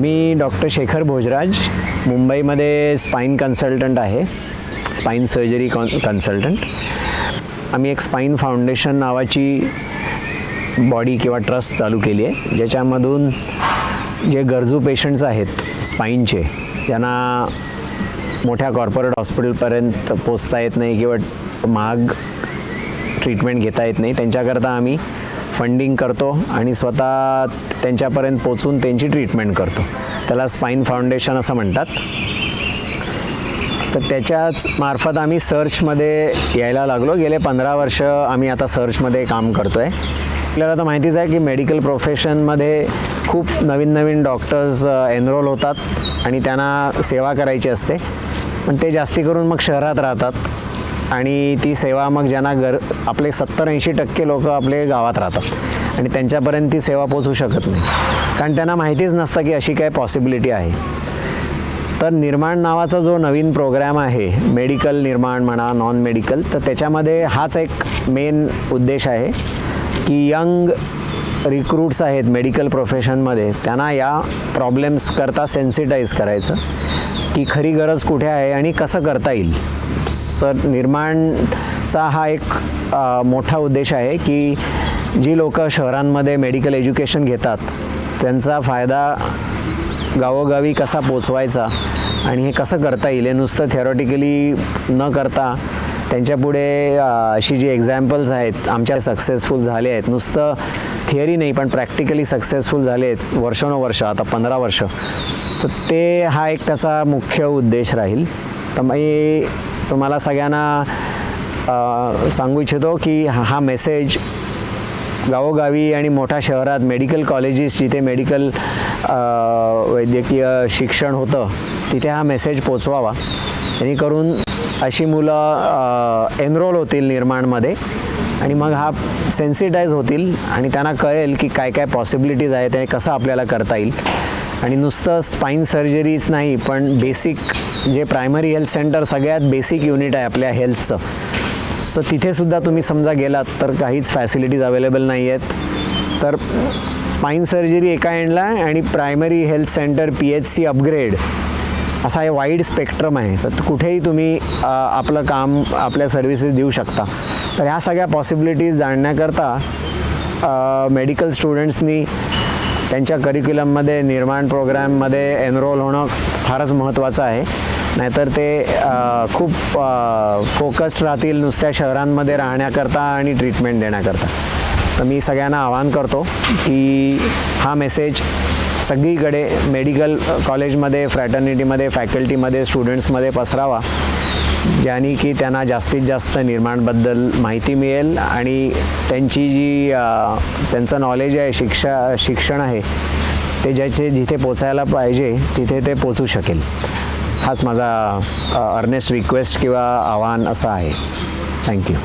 मी doctor Shekhar Bhojraj मुंबईमध्ये spine consultant आहे. Spine surgery con consultant आम्ही एक स्पाईन फाउंडेशन नावाची बॉडी किंवा ट्रस्ट चालू केली आहे. ज्याच्यामधून जे गरजू पेशंट्स आहेत स्पाईनचे ज्यांना मोठ्या कॉर्पोरेट हॉस्पिटलपर्यंत पोचता येत नाही किंवा महाग ट्रीटमेंट घेता येत नाही त्यांच्याकरता आम्ही फंडिंग करतो आणि स्वतः त्यांच्यापर्यंत पोचून त्यांची ट्रीटमेंट करतो. त्याला स्पाईन फाउंडेशन असं म्हणतात. तर त्याच्याच मार्फत आम्ही सर्चमध्ये यायला लागलो. गेले पंधरा वर्ष आम्ही आता सर्चमध्ये काम करतो आहे आपल्याला तर माहितीच आहे की मेडिकल प्रोफेशनमध्ये खूप नवीन नवीन डॉक्टर्स एनरोल होतात आणि त्यांना सेवा करायची असते. पण ते जास्ती करून मग शहरात राहतात. आणि ती सेवा मग ज्यांना गर आपले सत्तर ऐंशी टक्के लोक आपले गावात राहतात. आणि त्यांच्यापर्यंत ती सेवा पोचू शकत नाही. कारण त्यांना माहितीच नसतं की अशी काय पॉसिबिलिटी आहे. तर निर्माण नावाचा जो नवीन प्रोग्रॅम आहे मेडिकल निर्माण म्हणा नॉन मेडिकल तर त्याच्यामध्ये हाच एक मेन उद्देश आहे की यंग रिक्रूट्स आहेत मेडिकल प्रोफेशनमध्ये त्यांना या प्रॉब्लेम्स करता सेन्सिटाईज करायचं की खरी गरज कुठे आहे आणि कसं करता येईल. सर निर्माणचा हा एक मोठा उद्देश आहे की जी लोकं शहरांमध्ये मेडिकल एज्युकेशन घेतात त्यांचा फायदा गावोगावी कसा पोचवायचा आणि हे कसं करता येईल हे नुसतं थेरॉटिकली न करता त्यांच्यापुढे अशी जी एक्झाम्पल्स आहेत आमच्या सक्सेसफुल झाले आहेत. नुसतं थिअरी नाही पण प्रॅक्टिकली सक्सेसफुल झाले आहेत वर्षानुवर्ष आता पंधरा वर्ष. तर ते हा एक त्याचा मुख्य उद्देश राहील. तर मी तुम्हाला सगळ्यांना सांगू इच्छितो की हा मेसेज गावोगावी आणि मोठ्या शहरात मेडिकल कॉलेजेस जिथे मेडिकल वैद्यकीय शिक्षण होतं तिथे हा मेसेज पोचवावा. जेणेकरून अशी मुलं एनरोल होतील निर्माणमध्ये आणि मग हा सेन्सिटाईज होतील आणि त्यांना कळेल की काय काय पॉसिबिलिटीज आहेत ते कसं आपल्याला करता येईल. आणि नुसतं स्पाईन सर्जरीच नाही पण बेसिक जे प्रायमरी हेल्थ सेंटर सगळ्यात बेसिक युनिट आहे आपल्या हेल्थचं सो तिथेसुद्धा तुम्ही समजा गेलात तर काहीच फॅसिलिटीज अवेलेबल नाही आहेत तर स्पाईन सर्जरी एका एंडला आहे आणि primary health centre P H C upgrade असा हे वाईड स्पेक्ट्रम आहे. तर कुठेही तुम्ही आपलं काम आपल्या सर्व्हिसेस देऊ शकता. तर ह्या सगळ्या पॉसिबिलिटीज जाणण्याकरता मेडिकल स्टुडंट्सनी त्यांच्या करिक्युलममध्ये निर्माण प्रोग्रॅममध्ये एनरोल होणं फारच महत्त्वाचं आहे. नाहीतर ते खूप फोकस्ड राहतील नुसत्या शहरांमध्ये राहण्याकरता आणि ट्रीटमेंट देण्याकरता. तर मी सगळ्यांना आवाहन करतो की हा मेसेज सगळीकडे मेडिकल कॉलेजमध्ये फ्रॅटर्निटीमध्ये फॅकल्टीमध्ये स्टुडंट्समध्ये पसरावा ज्याने की त्यांना जास्तीत जास्त निर्माणबद्दल माहिती मिळेल आणि त्यांची जी त्यांचं नॉलेज आहे शिक्षा शिक्षण आहे ते ज्याचे जिथे पोचायला पाहिजे तिथे ते पोचू शकेल. हाच माझा अर्नेस्ट रिक्वेस्ट किंवा आव्हान असं आहे. थँक्यू